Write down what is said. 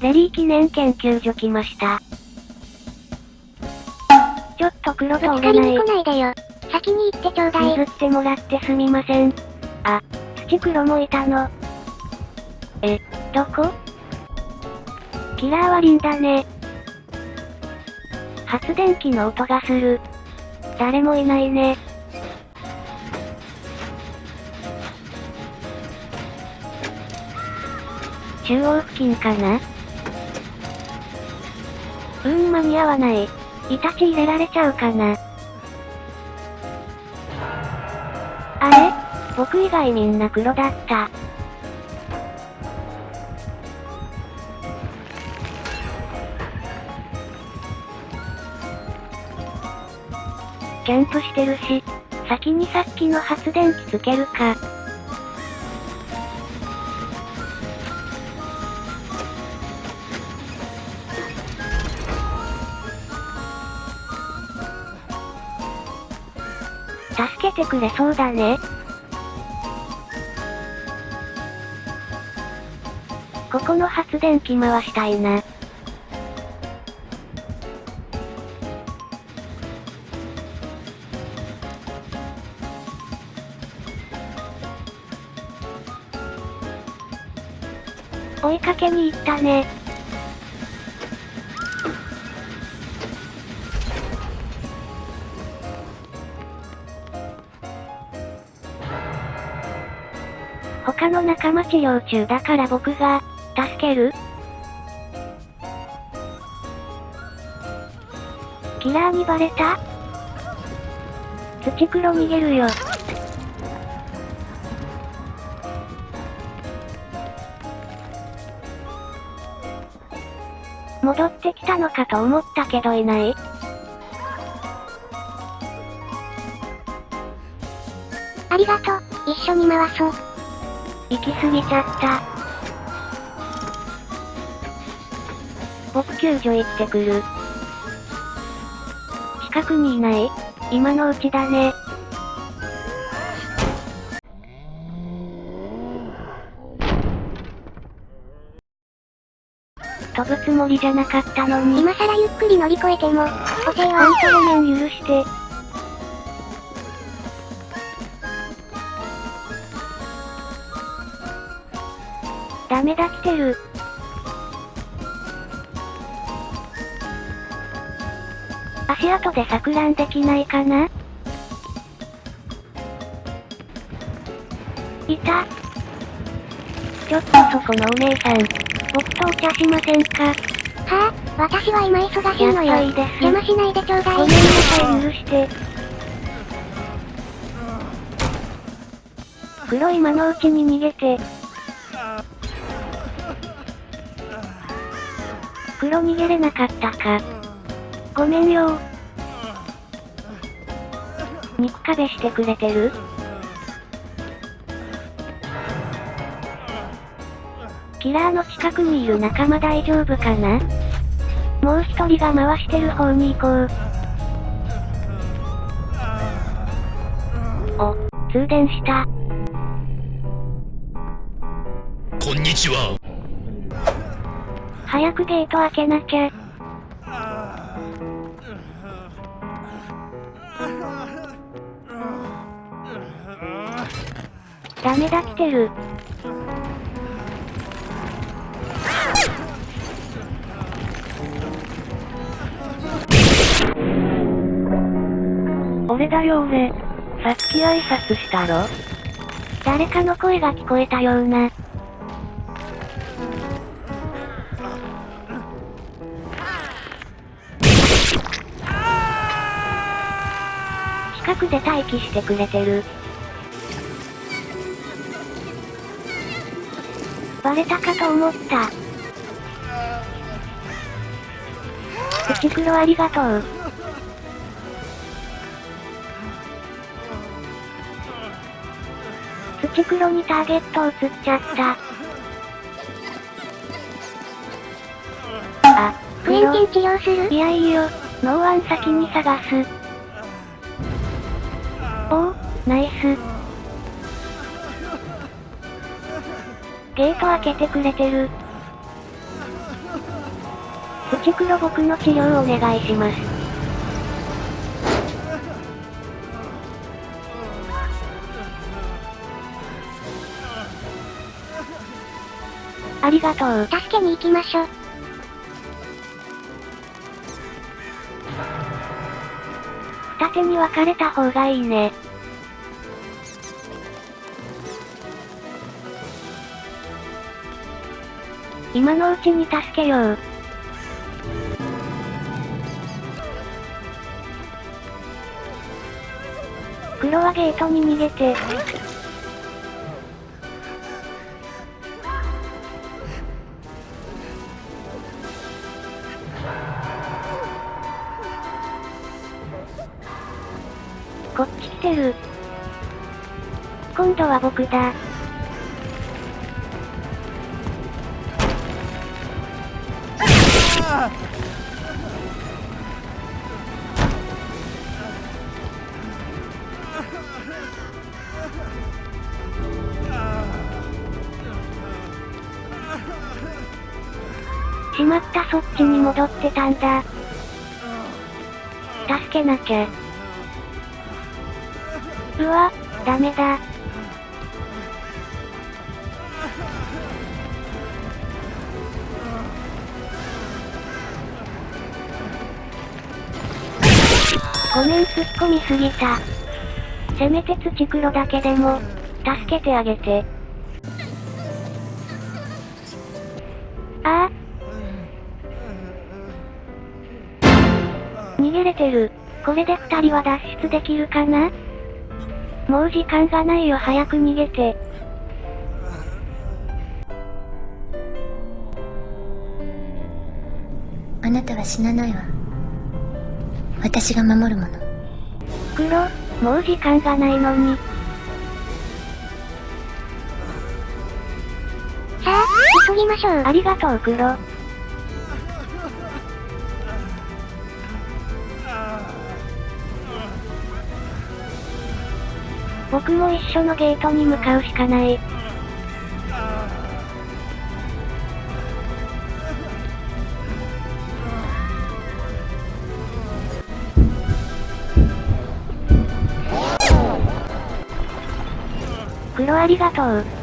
レリー記念研究所来ました。ちょっと黒とぶつか折れないりに来。ないでよ。先に行ってちょうだい。譲ってもらってすみません。あ、土黒もいたの。え、どこ？キラーはリンだね。発電機の音がする。誰もいないね。中央付近かな？うーん間に合わない。イタチ入れられちゃうかなあれ？僕以外みんな黒だった。キャンプしてるし、先にさっきの発電機つけるか。助けてくれそうだね。ここの発電機回したいな。追いかけに行ったね。他の仲間治療中だから僕が、助ける？キラーにバレた？土黒逃げるよ。戻ってきたのかと思ったけどいないありがとう。一緒に回そう。行き過ぎちゃった。僕救助行ってくる。近くにいない今のうちだね。飛ぶつもりじゃなかったのに。今更ゆっくり乗り越えても、補正ほんは、とごめん許して。ダメだ来てる。足跡で錯乱できないかな？いた。ちょっとそこのお姉さん。僕とお茶しませんか？はあ、私は今忙しいのよ。いいです邪魔しないでちょうだい。ごめんなさい許して。黒今のうちに逃げて。黒逃げれなかったか。ごめんよ肉壁してくれてる？キラーの近くにいる仲間大丈夫かな？もう一人が回してる方に行こう。お、通電した。こんにちは。早くゲート開けなきゃ。ダメだ来てる。俺だよ俺。さっき挨拶したろ？誰かの声が聞こえたような。近くで待機してくれてる。バレたかと思った。土黒ありがとう。土黒にターゲット映っちゃった。あ、クエン治療する？いやいいよ。ノーワン先に探す。おお、ナイス。ゲート開けてくれてる。プチ黒僕の治療お願いします。ありがとう。助けに行きましょう。二手に分かれた方がいいね。今のうちに助けよう。黒はゲートに逃げて。こっち来てる。今度は僕だ。しまったそっちに戻ってたんだ。助けなきゃ。うわ、ダメだ。ごめん突っ込みすぎた。せめて土黒だけでも、助けてあげて。ああ。逃げれてる。これで二人は脱出できるかな？もう時間がないよ早く逃げて。あなたは死なないわ私が守るもの黒、もう時間がないのに。さあ、急ぎましょう。ありがとう黒。僕も一緒のゲートに向かうしかない。黒ありがとう。